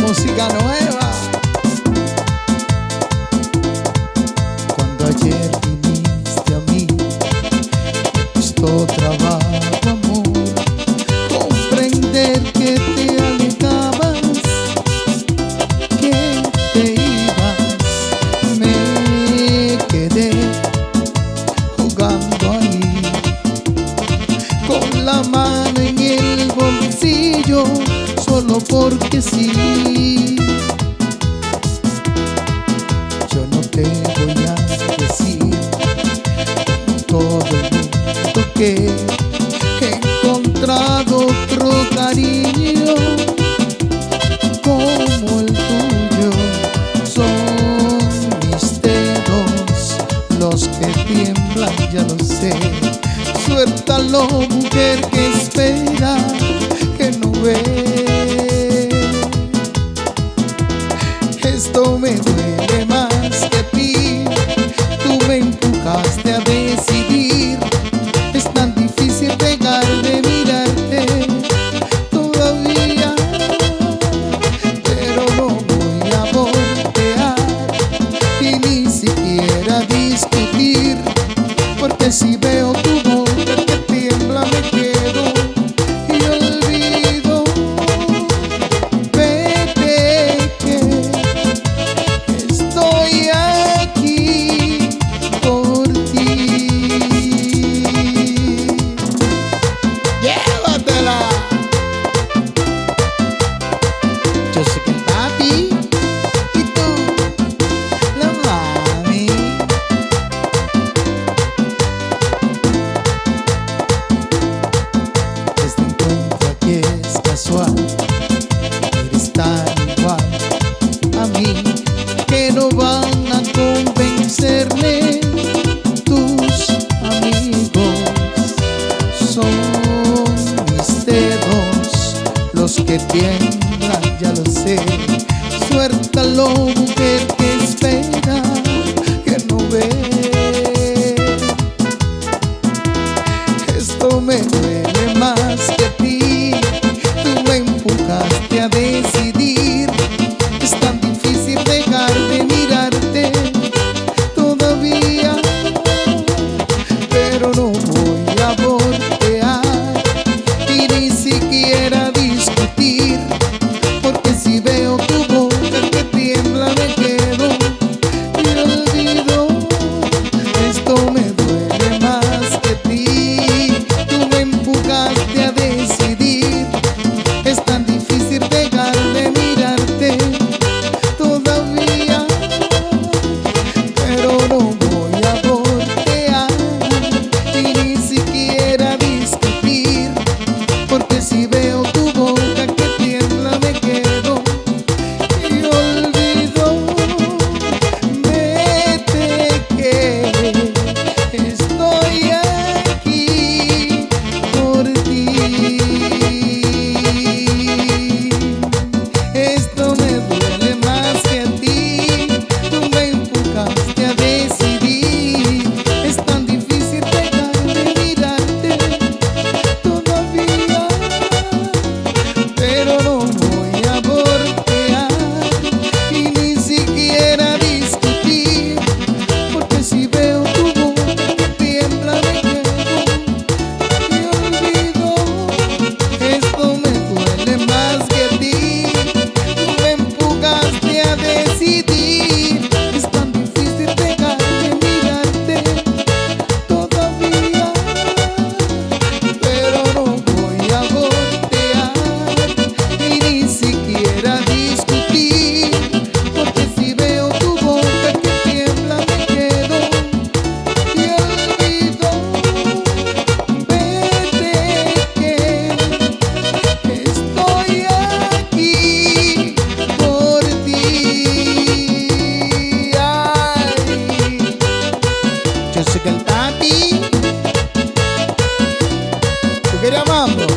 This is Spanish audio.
música nueva. Cuando ayer viniste a mí, costó trabajo, amor, comprender que te alejabas, que te ibas. Me quedé jugando ahí, con la mano en el bolsillo que sí. Yo no te voy a decir todo el mundo que he encontrado otro cariño como el tuyo. Son mis dedos los que tiemblan, ya lo sé. Suéltalo, mujer que espera, tú me duele más que ti, tú me empujaste a ya lo sé. Suéltalo, mujer, que espera Que no ve. Vira mambo.